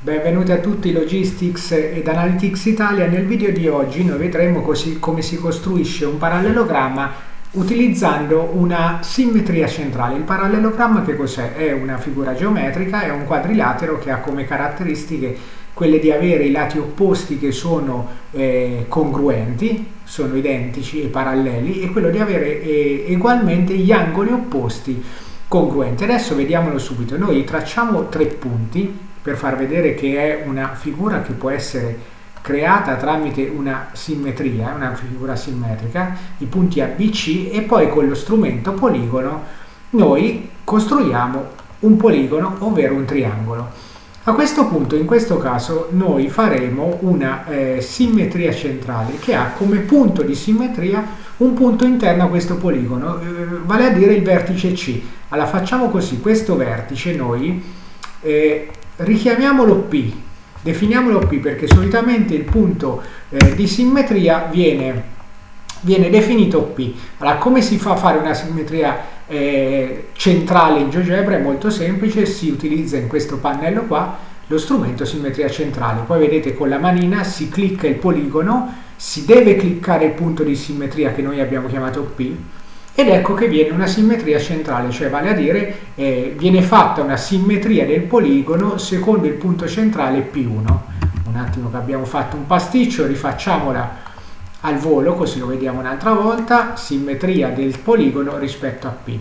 Benvenuti a tutti Logistics ed Analytics Italia. Nel video di oggi noi vedremo così come si costruisce un parallelogramma utilizzando una simmetria centrale. Il parallelogramma che cos'è? È una figura geometrica, è un quadrilatero che ha come caratteristiche quelle di avere i lati opposti che sono eh, congruenti, sono identici e paralleli, e quello di avere eh, ugualmente gli angoli opposti congruenti. Adesso vediamolo subito. Noi tracciamo tre punti per far vedere che è una figura che può essere creata tramite una simmetria, una figura simmetrica, i punti ABC e poi con lo strumento poligono noi costruiamo un poligono, ovvero un triangolo. A questo punto, in questo caso, noi faremo una eh, simmetria centrale che ha come punto di simmetria un punto interno a questo poligono, eh, vale a dire il vertice C. Allora facciamo così, questo vertice noi eh, richiamiamolo P, definiamolo P perché solitamente il punto eh, di simmetria viene, viene, definito P. Allora, come si fa a fare una simmetria eh, centrale in GeoGebra? È molto semplice, si utilizza in questo pannello qua lo strumento simmetria centrale. Poi vedete con la manina si clicca il poligono, si deve cliccare il punto di simmetria che noi abbiamo chiamato P, ed ecco che viene una simmetria centrale, cioè vale a dire eh, viene fatta una simmetria del poligono secondo il punto centrale P1. Un attimo che abbiamo fatto un pasticcio, rifacciamola al volo così lo vediamo un'altra volta, simmetria del poligono rispetto a P.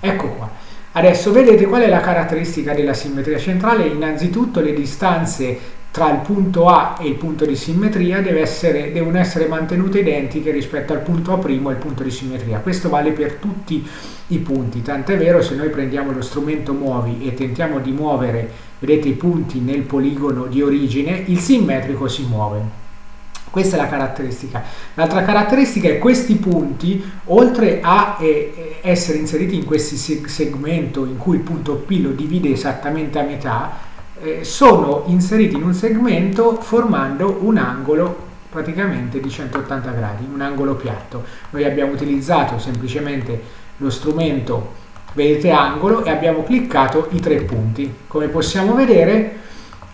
Ecco qua. Adesso vedete qual è la caratteristica della simmetria centrale? Innanzitutto le distanze tra il punto A e il punto di simmetria essere, devono essere mantenute identiche rispetto al punto A' e il punto di simmetria. Questo vale per tutti i punti, tant'è vero se noi prendiamo lo strumento muovi e tentiamo di muovere, vedete i punti nel poligono di origine, il simmetrico si muove. Questa è la caratteristica. L'altra caratteristica è che questi punti, oltre a eh, essere inseriti in questo segmento in cui il punto P lo divide esattamente a metà, eh, sono inseriti in un segmento formando un angolo praticamente di 180 gradi, un angolo piatto. Noi abbiamo utilizzato semplicemente lo strumento vedete angolo e abbiamo cliccato i tre punti. Come possiamo vedere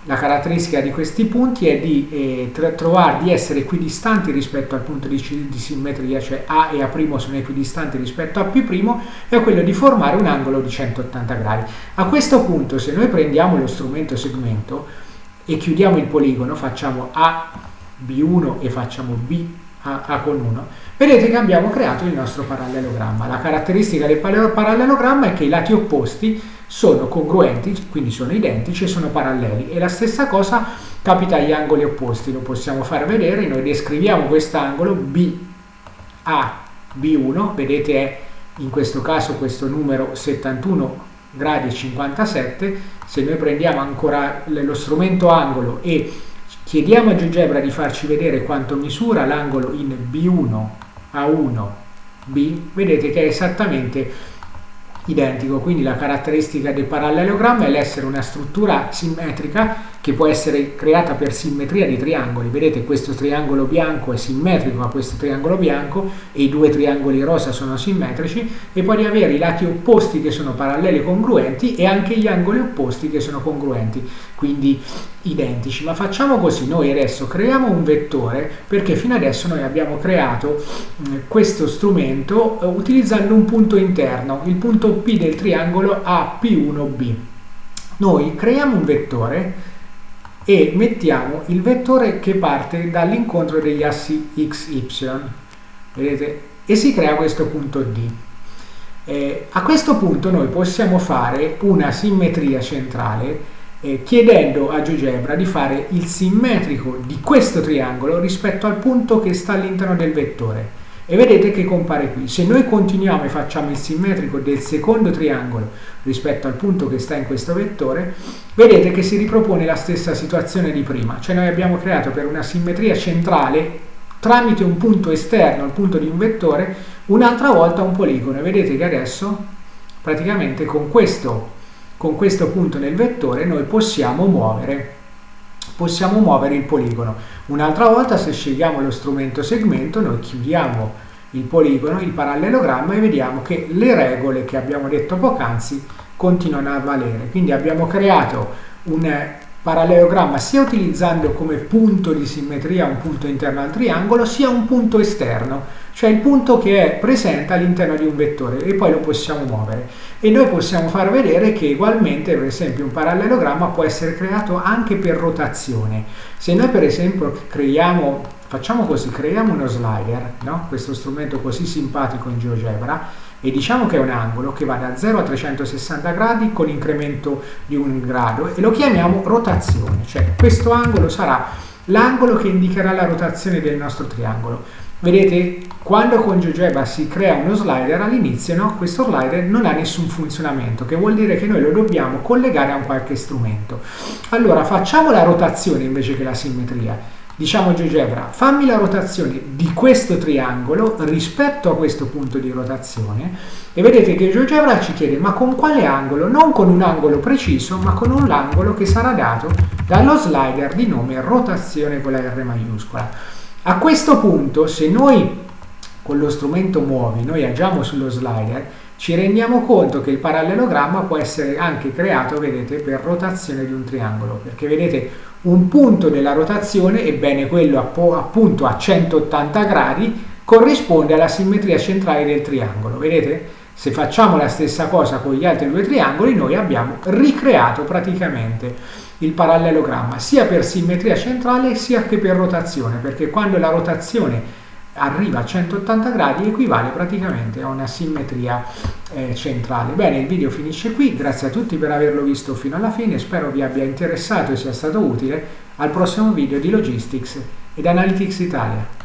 la caratteristica di questi punti è di eh, trovare di essere equidistanti rispetto al punto di, di, simmetria, cioè A e A' sono equidistanti rispetto a P' e quello di formare un angolo di 180 gradi. A questo punto se noi prendiamo lo strumento segmento e chiudiamo il poligono, facciamo A, B1 e facciamo B, A, A con 1, vedete che abbiamo creato il nostro parallelogramma. La caratteristica del parallelogramma è che i lati opposti sono congruenti, quindi sono identici e sono paralleli. E la stessa cosa capita agli angoli opposti, lo possiamo far vedere, noi descriviamo quest'angolo BAB1, vedete è in questo caso questo numero 71 gradi e 57, se noi prendiamo ancora lo strumento angolo e chiediamo a GeoGebra di farci vedere quanto misura l'angolo in B1 A1 B, vedete che è esattamente identico, quindi la caratteristica del parallelogramma è l'essere una struttura simmetrica che può essere creata per simmetria di triangoli. Vedete questo triangolo bianco è simmetrico a questo triangolo bianco e i due triangoli rosa sono simmetrici e poi di avere i lati opposti che sono paralleli e congruenti e anche gli angoli opposti che sono congruenti, quindi identici. Ma facciamo così, noi adesso creiamo un vettore perché fino adesso noi abbiamo creato questo strumento eh, utilizzando un punto interno, il punto P del triangolo AP1B. Noi creiamo un vettore e mettiamo il vettore che parte dall'incontro degli assi x, y, vedete? E si crea questo punto D. Eh, a questo punto noi possiamo fare una simmetria centrale eh, chiedendo a GeoGebra di fare il simmetrico di questo triangolo rispetto al punto che sta all'interno del vettore e vedete che compare qui. Se noi continuiamo e facciamo il simmetrico del secondo triangolo rispetto al punto che sta in questo vettore, vedete che si ripropone la stessa situazione di prima, cioè noi abbiamo creato per una simmetria centrale tramite un punto esterno, il punto di un vettore, un'altra volta un poligono. E vedete che adesso praticamente con questo, con questo punto nel vettore noi possiamo muovere possiamo muovere il poligono. Un'altra volta se scegliamo lo strumento segmento noi chiudiamo il poligono, il parallelogramma e vediamo che le regole che abbiamo detto poc'anzi continuano a valere. Quindi abbiamo creato un, parallelogramma sia utilizzando come punto di simmetria un punto interno al triangolo sia un punto esterno cioè il punto che è presente all'interno di un vettore e poi lo possiamo muovere. E noi possiamo far vedere che ugualmente per esempio un parallelogramma può essere creato anche per rotazione. Se noi per esempio creiamo facciamo così creiamo uno slider no? questo strumento così simpatico in GeoGebra e diciamo che è un angolo che va da 0 a 360 gradi con incremento di un grado e lo chiamiamo rotazione. Cioè questo angolo sarà l'angolo che indicherà la rotazione del nostro triangolo Vedete, quando con GeoGebra si crea uno slider, all'inizio no, questo slider non ha nessun funzionamento, che vuol dire che noi lo dobbiamo collegare a un qualche strumento. Allora, facciamo la rotazione invece che la simmetria. Diciamo a GeoGebra, fammi la rotazione di questo triangolo rispetto a questo punto di rotazione e vedete che GeoGebra ci chiede ma con quale angolo? Non con un angolo preciso, ma con un angolo che sarà dato dallo slider di nome rotazione con la R maiuscola. A questo punto, se noi con lo strumento muovi, noi agiamo sullo slider, ci rendiamo conto che il parallelogramma può essere anche creato, vedete, per rotazione di un triangolo, perché vedete un punto della rotazione, ebbene quello appunto a 180 gradi, corrisponde alla simmetria centrale del triangolo, vedete? Se facciamo la stessa cosa con gli altri due triangoli, noi abbiamo ricreato praticamente il parallelogramma, sia per simmetria centrale sia che per rotazione, perché quando la rotazione arriva a 180 gradi equivale praticamente a una simmetria eh, centrale. Bene, il video finisce qui, grazie a tutti per averlo visto fino alla fine, spero vi abbia interessato e sia stato utile. Al prossimo video di Logistics ed Analytics Italia.